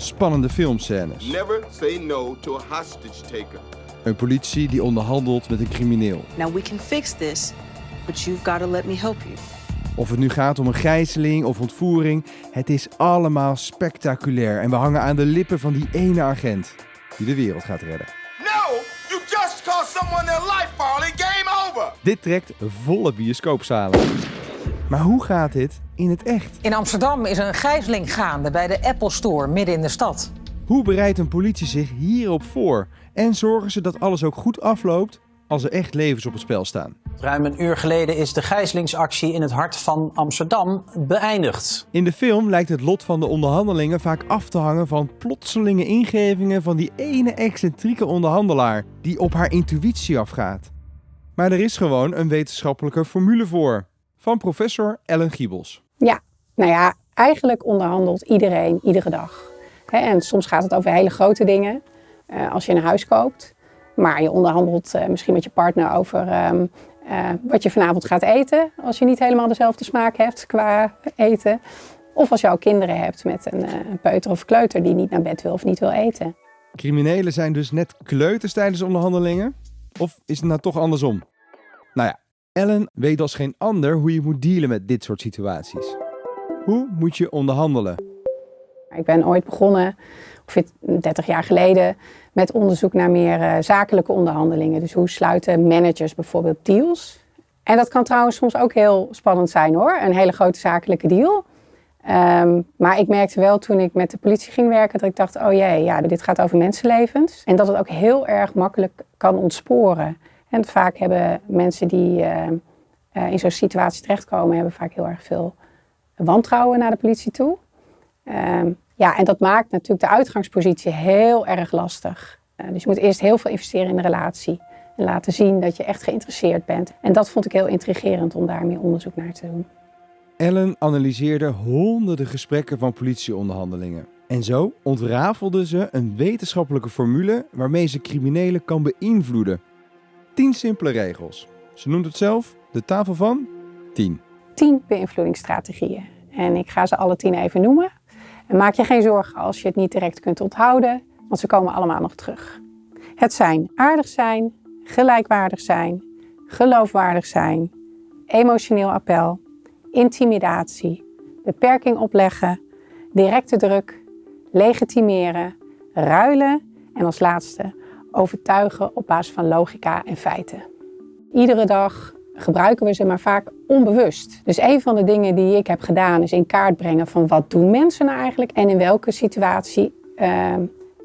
spannende filmscènes. Never say no to a hostage taker. Een politie die onderhandelt met een crimineel. Now we can fix this, but you've got to let me help you. Of het nu gaat om een gijzeling of ontvoering, het is allemaal spectaculair. En we hangen aan de lippen van die ene agent die de wereld gaat redden. No! You just cost someone their life, Farley. Game over! Dit trekt volle bioscoopzalen. Maar hoe gaat dit in het echt? In Amsterdam is een gijzeling gaande bij de Apple Store midden in de stad. Hoe bereidt een politie zich hierop voor? En zorgen ze dat alles ook goed afloopt als er echt levens op het spel staan? Ruim een uur geleden is de gijzelingsactie in het hart van Amsterdam beëindigd. In de film lijkt het lot van de onderhandelingen vaak af te hangen van plotselinge ingevingen van die ene excentrieke onderhandelaar die op haar intuïtie afgaat. Maar er is gewoon een wetenschappelijke formule voor. Van professor Ellen Giebels. Ja, nou ja, eigenlijk onderhandelt iedereen iedere dag. En soms gaat het over hele grote dingen, eh, als je een huis koopt. Maar je onderhandelt eh, misschien met je partner over ehm, eh, wat je vanavond gaat eten. Als je niet helemaal dezelfde smaak hebt qua eten. Of als je al kinderen hebt met een, een peuter of kleuter die niet naar bed wil of niet wil eten. Criminelen zijn dus net kleuters tijdens onderhandelingen? Of is het nou toch andersom? Nou ja, Ellen weet als geen ander hoe je moet dealen met dit soort situaties. Hoe moet je onderhandelen? Ik ben ooit begonnen, ongeveer 30 jaar geleden, met onderzoek naar meer eh, zakelijke onderhandelingen. Dus hoe sluiten managers bijvoorbeeld deals? En dat kan trouwens soms ook heel spannend zijn hoor, een hele grote zakelijke deal. Ehm, maar ik merkte wel toen ik met de politie ging werken dat ik dacht, oh jee, ja, dit gaat over mensenlevens. En dat het ook heel erg makkelijk kan ontsporen. En vaak hebben mensen die eh, eh, in zo'n situatie terechtkomen, hebben vaak heel erg veel wantrouwen naar de politie toe. Ehm, ja, en dat maakt natuurlijk de uitgangspositie heel erg lastig. Eh, dus je moet eerst heel veel investeren in de relatie. En laten zien dat je echt geïnteresseerd bent. En dat vond ik heel intrigerend om daar meer onderzoek naar te doen. Ellen analyseerde honderden gesprekken van politieonderhandelingen. En zo ontrafelde ze een wetenschappelijke formule waarmee ze criminelen kan beïnvloeden. Tien simpele regels. Ze noemt het zelf de tafel van 10. Tien beïnvloedingsstrategieën. En ik ga ze alle tien even noemen. En maak je geen zorgen als je het niet direct kunt onthouden, want ze komen allemaal nog terug. Het zijn aardig zijn, gelijkwaardig zijn, geloofwaardig zijn, emotioneel appel, intimidatie, beperking opleggen, directe druk, legitimeren, ruilen en als laatste overtuigen op basis van logica en feiten. Iedere dag gebruiken we ze maar vaak onbewust. Dus een van de dingen die ik heb gedaan is in kaart brengen van wat doen mensen nou eigenlijk en in welke situatie uh,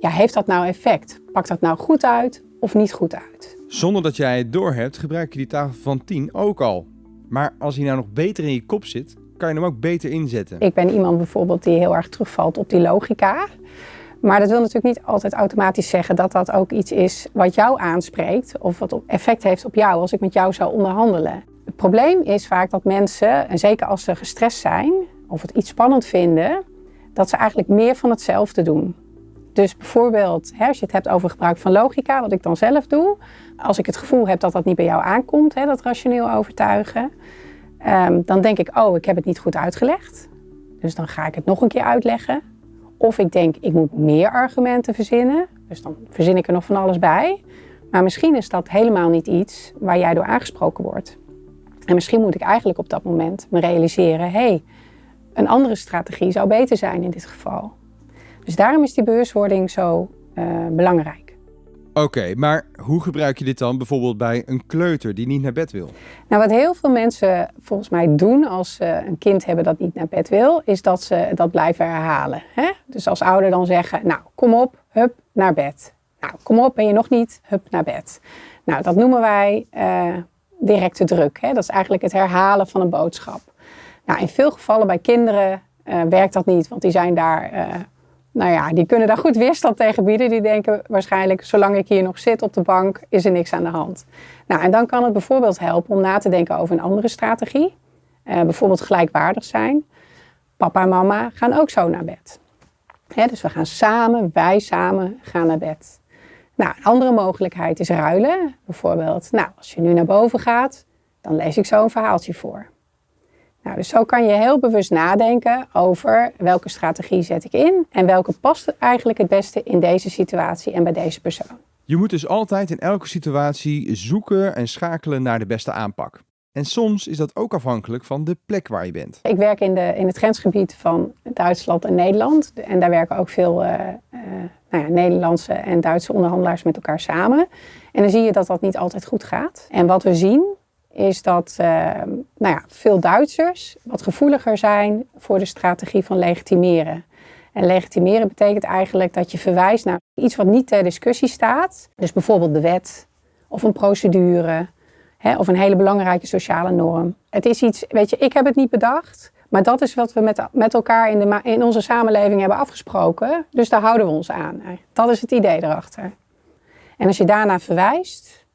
ja, heeft dat nou effect? Pakt dat nou goed uit of niet goed uit? Zonder dat jij het doorhebt, gebruik je die tafel van 10 ook al. Maar als hij nou nog beter in je kop zit, kan je hem ook beter inzetten. Ik ben iemand bijvoorbeeld die heel erg terugvalt op die logica. Maar dat wil natuurlijk niet altijd automatisch zeggen dat dat ook iets is wat jou aanspreekt of wat effect heeft op jou als ik met jou zou onderhandelen. Het probleem is vaak dat mensen, en zeker als ze gestrest zijn of het iets spannend vinden, dat ze eigenlijk meer van hetzelfde doen. Dus bijvoorbeeld, als je het hebt over gebruik van logica, wat ik dan zelf doe, als ik het gevoel heb dat dat niet bij jou aankomt, hè, dat rationeel overtuigen, um, dan denk ik, oh, ik heb het niet goed uitgelegd. Dus dan ga ik het nog een keer uitleggen. Of ik denk, ik moet meer argumenten verzinnen. Dus dan verzin ik er nog van alles bij. Maar misschien is dat helemaal niet iets waar jij door aangesproken wordt. En misschien moet ik eigenlijk op dat moment me realiseren: hé, hey, een andere strategie zou beter zijn in dit geval. Dus daarom is die bewustwording zo uh, belangrijk. Oké, maar hoe gebruik je dit dan bijvoorbeeld bij een kleuter die niet naar bed wil? Nou, wat heel veel mensen volgens mij doen als ze een kind hebben dat niet naar bed wil, is dat ze dat blijven herhalen. Hè? Dus als ouder dan zeggen, nou, kom op, hup, naar bed. Nou, kom op, ben je nog niet, hup, naar bed. Nou, dat noemen wij uh, directe druk. Hè? Dat is eigenlijk het herhalen van een boodschap. Nou, in veel gevallen bij kinderen uh, werkt dat niet, want die zijn daar uh, nou ja, die kunnen daar goed weerstand tegen bieden. Die denken waarschijnlijk, zolang ik hier nog zit op de bank, is er niks aan de hand. Nou, en dan kan het bijvoorbeeld helpen om na te denken over een andere strategie. Uh, bijvoorbeeld gelijkwaardig zijn. Papa en mama gaan ook zo naar bed. dus we gaan samen, wij samen gaan naar bed. Nou, een andere mogelijkheid is ruilen. Bijvoorbeeld, nou, als je nu naar boven gaat, dan lees ik zo een verhaaltje voor. Nou, dus zo kan je heel bewust nadenken over welke strategie zet ik in en welke past eigenlijk het beste in deze situatie en bij deze persoon. Je moet dus altijd in elke situatie zoeken en schakelen naar de beste aanpak. En soms is dat ook afhankelijk van de plek waar je bent. Ik werk in, de, in het grensgebied van Duitsland en Nederland. En daar werken ook veel uh, uh, nou ja, Nederlandse en Duitse onderhandelaars met elkaar samen. En dan zie je dat dat niet altijd goed gaat. En wat we zien is dat uh, nou ja, veel Duitsers wat gevoeliger zijn voor de strategie van legitimeren. En legitimeren betekent eigenlijk dat je verwijst naar iets wat niet ter discussie staat. Dus bijvoorbeeld de wet of een procedure hè, of een hele belangrijke sociale norm. Het is iets, weet je, ik heb het niet bedacht. Maar dat is wat we met, met elkaar in, de, in onze samenleving hebben afgesproken. Dus daar houden we ons aan. Dat is het idee erachter. En als je daarna verwijst,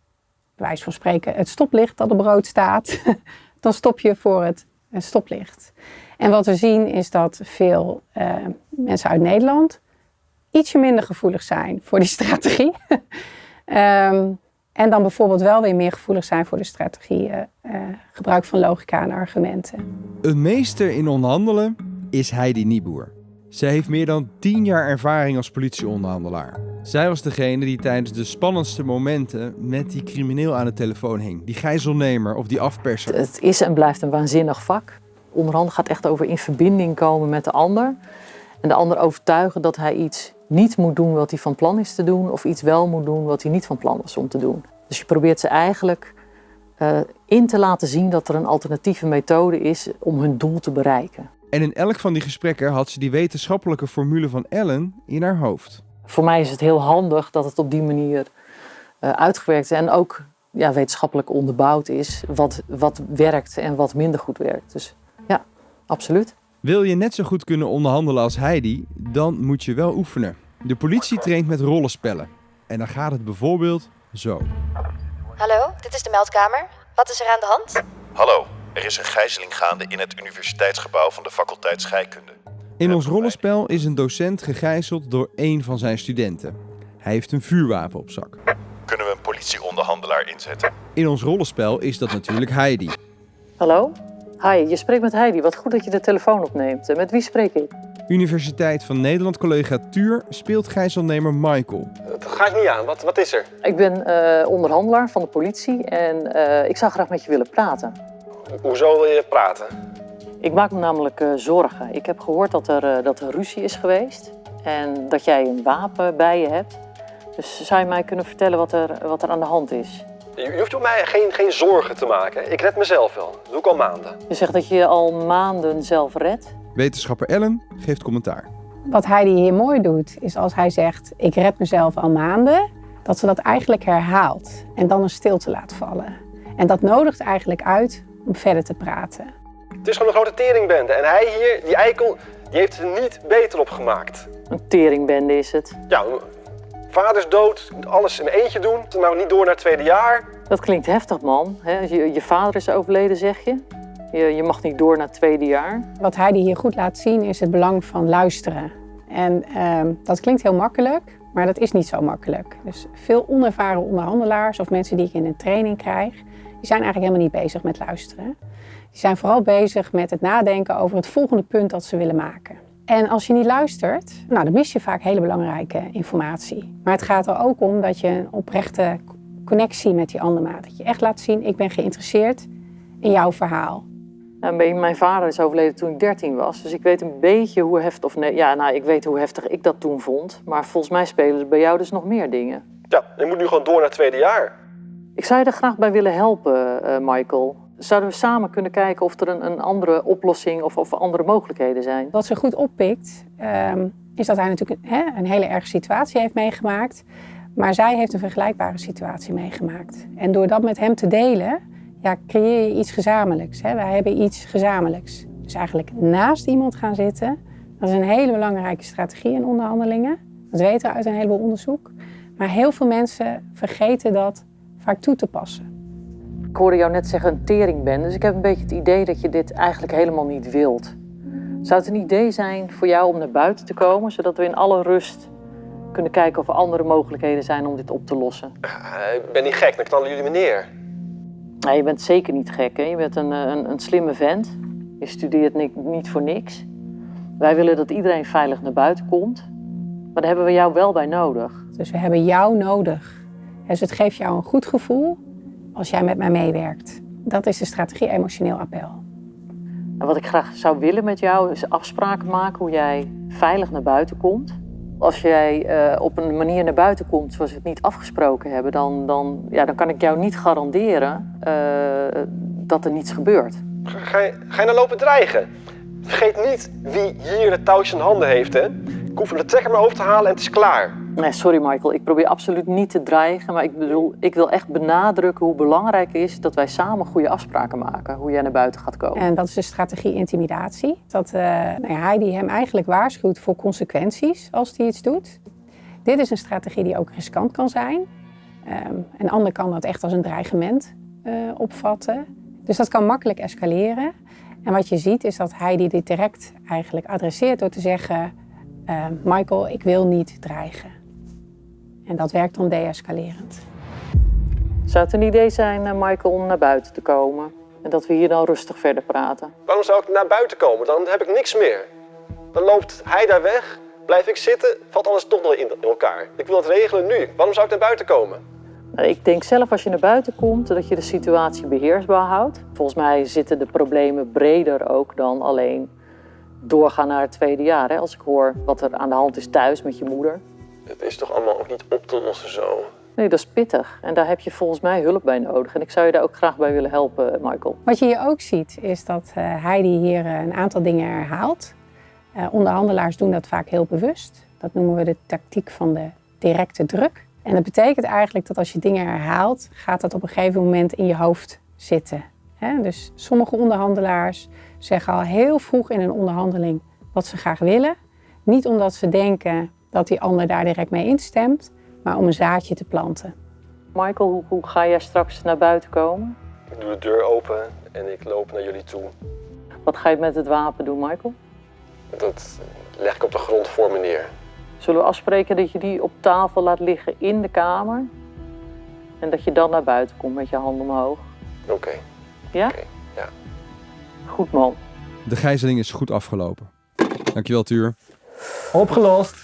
wijs van spreken het stoplicht dat op rood staat, dan stop je voor het stoplicht. En wat we zien is dat veel uh, mensen uit Nederland ietsje minder gevoelig zijn voor die strategie. um, en dan bijvoorbeeld wel weer meer gevoelig zijn voor de strategie uh, uh, gebruik van logica en argumenten. Een meester in onderhandelen is Heidi Nieboer. Zij heeft meer dan 10 jaar ervaring als politieonderhandelaar. Zij was degene die tijdens de spannendste momenten met die crimineel aan de telefoon hing. Die gijzelnemer of die afperser. Het is en blijft een waanzinnig vak. Onderhandelen gaat echt over in verbinding komen met de ander. En de ander overtuigen dat hij iets niet moet doen wat hij van plan is te doen. Of iets wel moet doen wat hij niet van plan was om te doen. Dus je probeert ze eigenlijk uh, in te laten zien dat er een alternatieve methode is om hun doel te bereiken. En in elk van die gesprekken had ze die wetenschappelijke formule van Ellen in haar hoofd. Voor mij is het heel handig dat het op die manier uh, uitgewerkt en ook ja, wetenschappelijk onderbouwd is wat, wat werkt en wat minder goed werkt. Dus ja, absoluut. Wil je net zo goed kunnen onderhandelen als Heidi, dan moet je wel oefenen. De politie traint met rollenspellen. En dan gaat het bijvoorbeeld zo. Hallo, dit is de meldkamer. Wat is er aan de hand? Hallo, er is een gijzeling gaande in het universiteitsgebouw van de faculteit scheikunde. In ons rollenspel is een docent gegijzeld door één van zijn studenten. Hij heeft een vuurwapen op zak. Kunnen we een politieonderhandelaar inzetten? In ons rollenspel is dat natuurlijk Heidi. Hallo? Hi, je spreekt met Heidi. Wat goed dat je de telefoon opneemt. Met wie spreek ik? Universiteit van Nederland collega Tuur speelt gijzelnemer Michael. Dat ga ik niet aan. Wat, wat is er? Ik ben uh, onderhandelaar van de politie en uh, ik zou graag met je willen praten. Hoezo wil je praten? Ik maak me namelijk uh, zorgen. Ik heb gehoord dat er, dat er ruzie is geweest en dat jij een wapen bij je hebt. Dus zou je mij kunnen vertellen wat er, wat er aan de hand is? Je hoeft op mij geen, geen zorgen te maken. Ik red mezelf wel. Dat doe ik al maanden. Je zegt dat je je al maanden zelf redt? Wetenschapper Ellen geeft commentaar. Wat Heidi hier mooi doet, is als hij zegt: Ik red mezelf al maanden, dat ze dat eigenlijk herhaalt en dan een stilte laat vallen. En dat nodigt eigenlijk uit om verder te praten. Het is gewoon een grote teringbende. En hij hier, die eikel, die heeft er niet beter op gemaakt. Een teringbende is het? Ja, vader is dood, alles in eentje doen, maar niet door naar het tweede jaar. Dat klinkt heftig, man. Je, je vader is overleden, zeg je? Je, je mag niet door naar het tweede jaar. Wat Heidi hier goed laat zien is het belang van luisteren. En uh, dat klinkt heel makkelijk, maar dat is niet zo makkelijk. Dus veel onervaren onderhandelaars of mensen die ik in een training krijg, die zijn eigenlijk helemaal niet bezig met luisteren. Die zijn vooral bezig met het nadenken over het volgende punt dat ze willen maken. En als je niet luistert, nou, dan mis je vaak hele belangrijke informatie. Maar het gaat er ook om dat je een oprechte connectie met die ander maakt. Dat je echt laat zien, ik ben geïnteresseerd in jouw verhaal. Nou, mijn vader is overleden toen ik 13 was, dus ik weet een beetje hoe heftig, of nee, ja, nou, ik weet hoe heftig ik dat toen vond. Maar volgens mij spelen er bij jou dus nog meer dingen. Ja, je moet nu gewoon door naar het tweede jaar. Ik zou je er graag bij willen helpen, uh, Michael. Zouden we samen kunnen kijken of er een, een andere oplossing of, of, andere mogelijkheden zijn? Wat ze goed oppikt, um, is dat hij natuurlijk een, hè, een hele erge situatie heeft meegemaakt. Maar zij heeft een vergelijkbare situatie meegemaakt. En door dat met hem te delen, ja, creëer je iets gezamenlijks. Hè? Wij hebben iets gezamenlijks. Dus eigenlijk naast iemand gaan zitten, dat is een hele belangrijke strategie in onderhandelingen. Dat weten we uit een heleboel onderzoek. Maar heel veel mensen vergeten dat vaak toe te passen. Ik hoorde jou net zeggen een teringbende, dus ik heb een beetje het idee dat je dit eigenlijk helemaal niet wilt. Zou het een idee zijn voor jou om naar buiten te komen, zodat we in alle rust kunnen kijken of er andere mogelijkheden zijn om dit op te lossen? Uh, ik ben niet gek, dan knallen jullie me neer. Nou, je bent zeker niet gek, hè? je bent een, een, een slimme vent. Je studeert ni- niet voor niks. Wij willen dat iedereen veilig naar buiten komt. Maar daar hebben we jou wel bij nodig. Dus we hebben jou nodig. Dus het geeft jou een goed gevoel als jij met mij meewerkt. Dat is de strategie emotioneel appel. En wat ik graag zou willen met jou is afspraken maken hoe jij veilig naar buiten komt. Als jij eh, op een manier naar buiten komt zoals we het niet afgesproken hebben, dan, dan, ja, dan kan ik jou niet garanderen eh, dat er niets gebeurt. Ga, ga, je, ga je nou lopen dreigen? Vergeet niet wie hier de touwtjes in handen heeft, hè? Ik hoef de trekker maar over te halen en het is klaar. Nee, sorry Michael, ik probeer absoluut niet te dreigen, maar ik bedoel, ik wil echt benadrukken hoe belangrijk het is dat wij samen goede afspraken maken, hoe jij naar buiten gaat komen. En dat is de strategie intimidatie. Dat eh nou Heidi hem eigenlijk waarschuwt voor consequenties als hij iets doet. Dit is een strategie die ook riskant kan zijn. Ehm, een ander kan dat echt als een dreigement eh, opvatten. Dus dat kan makkelijk escaleren. En wat je ziet is dat Heidi dit direct eigenlijk adresseert door te zeggen... eh, Michael, ik wil niet dreigen. En dat werkt dan deescalerend. Zou het een idee zijn, eh, Michael, om naar buiten te komen? En dat we hier dan rustig verder praten? Waarom zou ik naar buiten komen? Dan heb ik niks meer. Dan loopt hij daar weg, blijf ik zitten, valt alles toch nog in in elkaar. Ik wil het regelen nu. Waarom zou ik naar buiten komen? Nou, Ik denk zelf als je naar buiten komt, dat je de situatie beheersbaar houdt. Volgens mij zitten de problemen breder ook dan alleen doorgaan naar het tweede jaar. Hè? Als ik hoor wat er aan de hand is thuis met je moeder. Het is toch allemaal ook niet op te lossen zo? Nee, dat is pittig. En daar heb je volgens mij hulp bij nodig. En ik zou je daar ook graag bij willen helpen, Michael. Wat je hier ook ziet, is dat eh, Heidi hier eh, een aantal dingen herhaalt. Eh, onderhandelaars doen dat vaak heel bewust. Dat noemen we de tactiek van de directe druk. En dat betekent eigenlijk dat als je dingen herhaalt, gaat dat op een gegeven moment in je hoofd zitten. Hè? Dus sommige onderhandelaars zeggen al heel vroeg in een onderhandeling wat ze graag willen. Niet omdat ze denken dat die ander daar direct mee instemt, maar om een zaadje te planten. Michael, hoe, hoe ga jij straks naar buiten komen? Ik doe de deur open en ik loop naar jullie toe. Wat ga je met het wapen doen, Michael? Dat leg ik op de grond voor me neer. Zullen we afspreken dat je die op tafel laat liggen in de kamer? En dat je dan naar buiten komt met je hand omhoog? Oké. Ja? Oké, ja. Goed man. De gijzeling is goed afgelopen. Dankjewel, Tuur. Opgelost.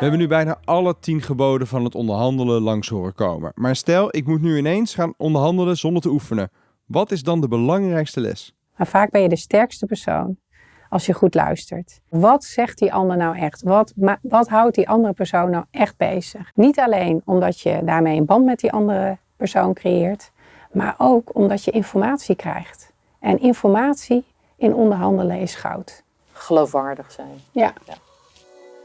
We hebben nu bijna alle tien geboden van het onderhandelen langs horen komen. Maar stel, ik moet nu ineens gaan onderhandelen zonder te oefenen. Wat is dan de belangrijkste les? Maar vaak ben je de sterkste persoon als je goed luistert. Wat zegt die ander nou echt? Wat, ma- wat houdt die andere persoon nou echt bezig? Niet alleen omdat je daarmee een band met die andere persoon creëert, maar ook omdat je informatie krijgt. En informatie in onderhandelen is goud. Geloofwaardig zijn. Ja.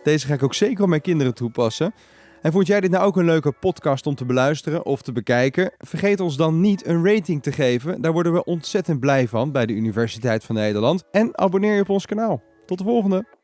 Deze ga ik ook zeker op mijn kinderen toepassen. En vond jij dit nou ook een leuke podcast om te beluisteren of te bekijken? Vergeet ons dan niet een rating te geven. Daar worden we ontzettend blij van bij de Universiteit van Nederland. En abonneer je op ons kanaal. Tot de volgende!